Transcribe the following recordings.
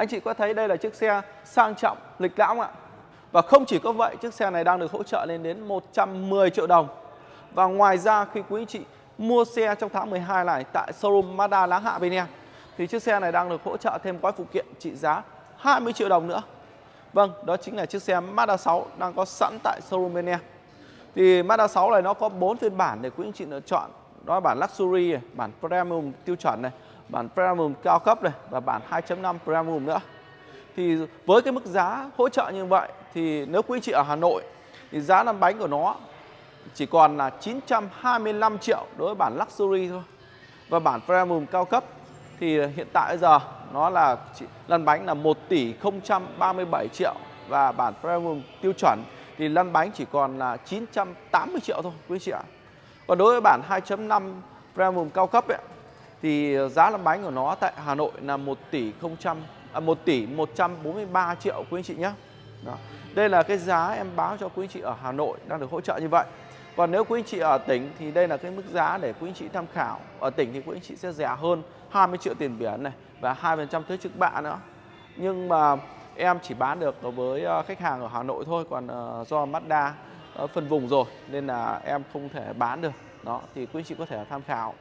Anh chị có thấy đây là chiếc xe sang trọng, lịch lãm không ạ? Và không chỉ có vậy, chiếc xe này đang được hỗ trợ lên đến 110 triệu đồng. Và ngoài ra khi quý anh chị mua xe trong tháng 12 này tại showroom Mazda Láng Hạ bên em thì chiếc xe này đang được hỗ trợ thêm gói phụ kiện trị giá 20 triệu đồng nữa. Vâng, đó chính là chiếc xe Mazda 6 đang có sẵn tại showroom bên em. Thì Mazda 6 này nó có 4 phiên bản để quý anh chị lựa chọn. Đó là bản Luxury này, bản Premium tiêu chuẩn này, bản Premium cao cấp này và bản 2.5 Premium nữa. Thì với cái mức giá hỗ trợ như vậy thì nếu quý chị ở Hà Nội thì giá lăn bánh của nó chỉ còn là 925 triệu đối với bản Luxury thôi. Và bản Premium cao cấp thì hiện tại bây giờ nó là lăn bánh là 1 tỷ 037 triệu và bản Premium tiêu chuẩn thì lăn bánh chỉ còn là 980 triệu thôi quý chị ạ. Còn đối với bản 2.5 Premium cao cấp ấy, thì ờ, giá lăn bánh của nó tại Hà Nội là 1 tỷ 0 à, 1 tỷ 143 triệu quý anh chị nhé. Đó. Đây là cái giá em báo cho quý anh chị ở Hà Nội đang được hỗ trợ như vậy. Còn nếu quý anh chị ở tỉnh thì đây là cái mức giá để quý anh chị tham khảo. Ở tỉnh thì quý anh chị sẽ rẻ hơn 20 triệu tiền biển này và 2% thuế trước bạ nữa. Nhưng mà em chỉ bán được với ờ, khách hàng ở Hà Nội thôi còn ờ, do Mazda phân vùng rồi nên là em không thể bán được. Đó thì quý anh chị có thể tham khảo.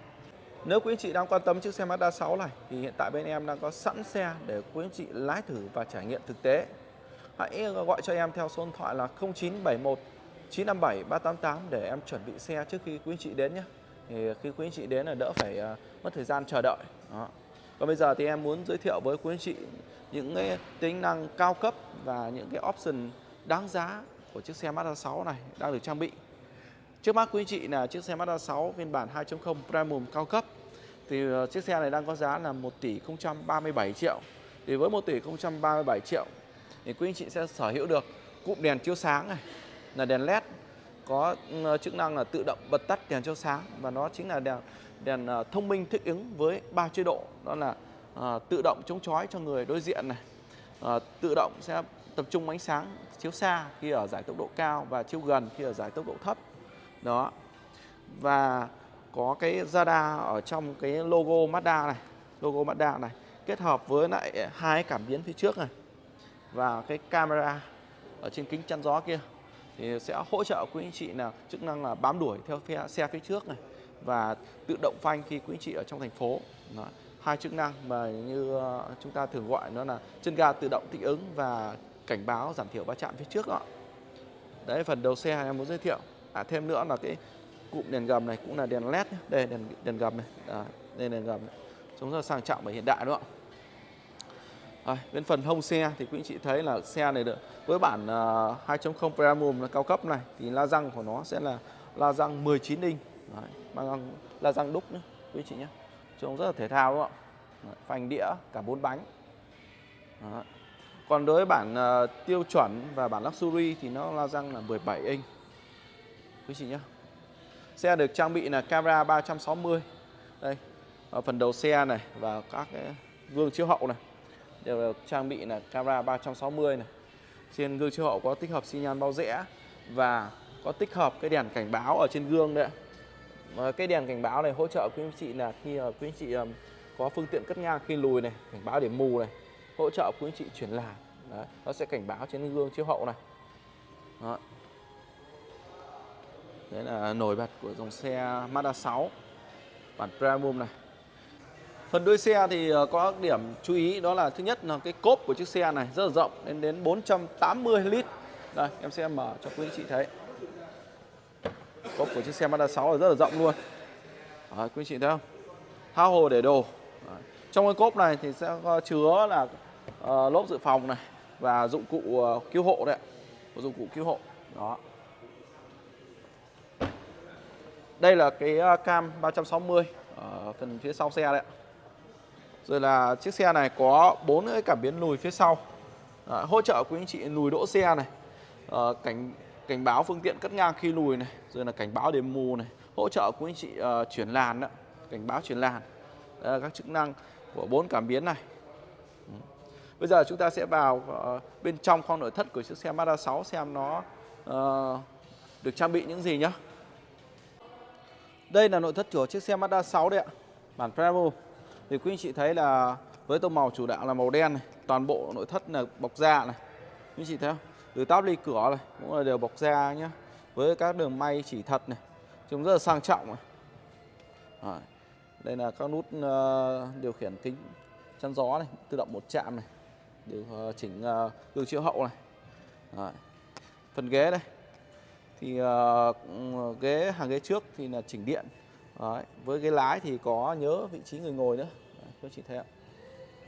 Nếu quý anh chị đang quan tâm chiếc xe Mazda 6 này, thì hiện tại bên em đang có sẵn xe để quý anh chị lái thử và trải nghiệm thực tế. Hãy ờ, gọi cho em theo số điện thoại là 0971 957 388 để em chuẩn bị xe trước khi quý anh chị đến nhé. Thì khi quý anh chị đến là đỡ phải ờ, mất thời gian chờ đợi. Đó. Còn bây giờ thì em muốn giới thiệu với quý anh chị những cái tính năng cao cấp và những cái option đáng giá của chiếc xe Mazda 6 này đang được trang bị. Trước mắt quý anh chị là chiếc xe Mazda 6 phiên bản 2.0 Premium cao cấp thì ờ, chiếc xe này đang có giá là 1 tỷ 037 triệu. Thì với 1 tỷ 037 triệu thì quý anh chị sẽ sở hữu được cụm đèn chiếu sáng này là đèn led có ờ, chức năng là tự động bật tắt đèn chiếu sáng và nó chính là đèn đèn ờ, thông minh thích ứng với ba chế độ đó là à, tự động chống chói cho người đối diện này à, tự động sẽ tập trung ánh sáng chiếu xa khi ở giải tốc độ cao và chiếu gần khi ở giải tốc độ thấp đó. Và có cái radar ở trong cái logo Mazda này logo Mazda này kết hợp với lại hai cảm biến phía trước này và cái camera ở trên kính chắn gió kia thì sẽ hỗ trợ quý anh chị là chức năng là bám đuổi theo phe, xe phía trước này và tự động phanh khi quý anh chị ở trong thành phố. Đó. hai chức năng mà như ờ, chúng ta thường gọi nó là chân ga tự động thích ứng và cảnh báo giảm thiểu va chạm phía trước đó. Đấy phần đầu xe em muốn giới thiệu à thêm nữa là cái cụm đèn gầm này cũng là đèn led nhé. đây đèn đèn gầm này. À, đây đèn gầm này. trông rất là sang trọng và hiện đại đúng không à, bên phần hông xe thì quý anh chị thấy là xe này được với bản à, uh, 2.0 Premium là cao cấp này thì la răng của nó sẽ là la răng 19 inch. Đấy, bằng la răng đúc nữa quý chị nhé trông rất là thể thao đúng không ạ? Phanh đĩa cả bốn bánh. Đấy. còn đối với bản uh, tiêu chuẩn và bản luxury thì nó la răng là 17 inch quý chị nhé xe được trang bị là camera 360 đây, ở phần đầu xe này và các cái gương chiếu hậu này đều được trang bị là camera 360 này. Trên gương chiếu hậu có tích hợp xi nhan bao rẽ và có tích hợp cái đèn cảnh báo ở trên gương đấy và cái đèn cảnh báo này hỗ trợ quý anh chị là khi ờ, quý anh chị có phương tiện cất ngang khi lùi này, cảnh báo điểm mù này, hỗ trợ quý anh chị chuyển làn. Nó sẽ cảnh báo trên gương chiếu hậu này. Đó đấy là nổi bật của dòng xe Mazda 6 bản Premium này Phần đuôi xe thì ờ, có điểm chú ý đó là thứ nhất là cái cốp của chiếc xe này rất là rộng đến đến 480 lít. Đây, em sẽ mở cho quý anh chị thấy. Cốp của chiếc xe Mazda 6 là rất là rộng luôn. Đấy, quý anh chị thấy không? hao hồ để đồ. Đấy. Trong cái cốp này thì sẽ chứa là uh, lốp dự phòng này và dụng cụ uh, cứu hộ đấy Dụng cụ cứu hộ. Đó. Đây là cái cam 360 ở ờ, phần phía sau xe đấy rồi là chiếc xe này có bốn cái cảm biến lùi phía sau. À, hỗ trợ quý anh chị lùi đỗ xe này à, cảnh cảnh báo phương tiện cất ngang khi lùi này rồi là cảnh báo điểm mù này hỗ trợ quý anh chị uh, chuyển làn đó cảnh báo chuyển làn. Đây là các chức năng của bốn cảm biến này. Bây giờ chúng ta sẽ vào uh, bên trong khoang nội thất của chiếc xe Mazda 6 xem nó uh, được trang bị những gì nhé đây là nội thất của chiếc xe Mazda 6 đấy ạ, bản Premo thì quý anh chị thấy là với tông màu chủ đạo là màu đen này, toàn bộ nội thất là bọc da này. Quý chị thấy không? Từ táp ly cửa này cũng là đều bọc da nhá. Với các đường may chỉ thật này, trông rất là sang trọng này. Rồi. đây là các nút ờ, điều khiển kính chắn gió này, tự động một chạm này, điều ờ, chỉnh ờ, gương chiếu hậu này. Rồi. phần ghế đây thì uh, ghế hàng ghế trước thì là chỉnh điện. Đấy. với ghế lái thì có nhớ vị trí người ngồi nữa. Đấy, các chị thấy ạ.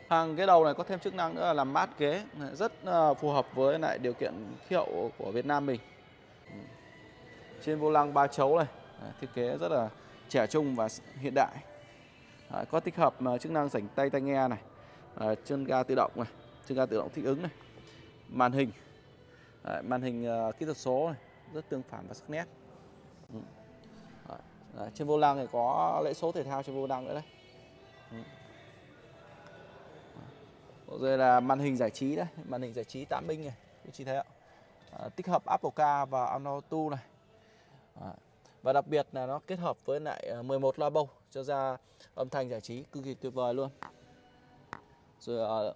Hàng ghế đầu này có thêm chức năng nữa là làm mát ghế. Rất uh, phù hợp với lại điều kiện khí hậu của Việt Nam mình. Trên vô lăng ba chấu này Đấy, thiết kế rất là trẻ trung và hiện đại. Đấy, có tích hợp uh, chức năng rảnh tay tai nghe này uh, chân ga tự động này chân ga tự động thích ứng này màn hình. Đấy, màn hình uh, kỹ thuật số này rất tương phản và sắc nét. Ừ. Đấy, trên vô lăng thì có lễ số thể thao trên vô lăng nữa đấy. Ừ. rồi là màn hình giải trí đấy màn hình giải trí 8 inch này quý chị thấy ạ. À, tích hợp Apple Car và Android Auto này. À, và đặc biệt là nó kết hợp với lại à, 11 loa bầu cho ra âm thanh giải trí cực kỳ tuyệt vời luôn. Rồi à,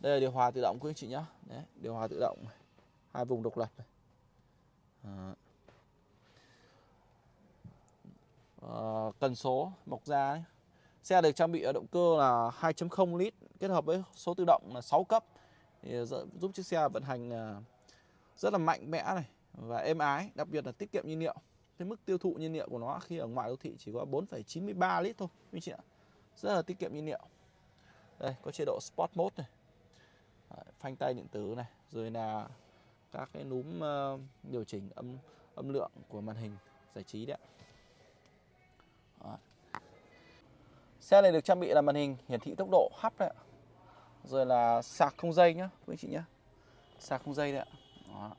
đây là điều hòa tự động quý anh chị nhé đấy, điều hòa tự động hai vùng độc lập này uh, cần số mọc ra ấy. Xe được trang bị ở động cơ là 2.0 lít kết hợp với số tự động là 6 cấp thì giúp chiếc xe vận hành ờ, rất là mạnh mẽ này và êm ái, đặc biệt là tiết kiệm nhiên liệu. Cái mức tiêu thụ nhiên liệu của nó khi ở ngoài đô thị chỉ có 4,93 lít thôi quý chị ạ. Rất là tiết kiệm nhiên liệu. Đây có chế độ Sport Mode này. Phanh tay điện tử này, rồi là các cái núm uh, điều chỉnh âm âm lượng của màn hình giải trí đấy ạ. Xe này được trang bị là màn hình hiển thị tốc độ hấp đấy ạ. Rồi là sạc không dây nhá, quý anh chị nhá. Sạc không dây đấy ạ. Đó.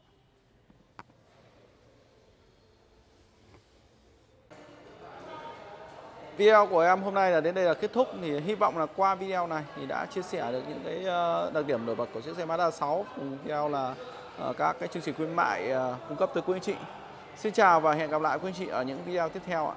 Video của em hôm nay là đến đây là kết thúc thì hy vọng là qua video này thì đã chia sẻ được những cái ờ, đặc điểm nổi bật của chiếc xe Mazda 6 cùng video là Ờ, các cái chương trình khuyến mại ờ, cung cấp tới quý anh chị. Xin chào và hẹn gặp lại quý anh chị ở những video tiếp theo ạ.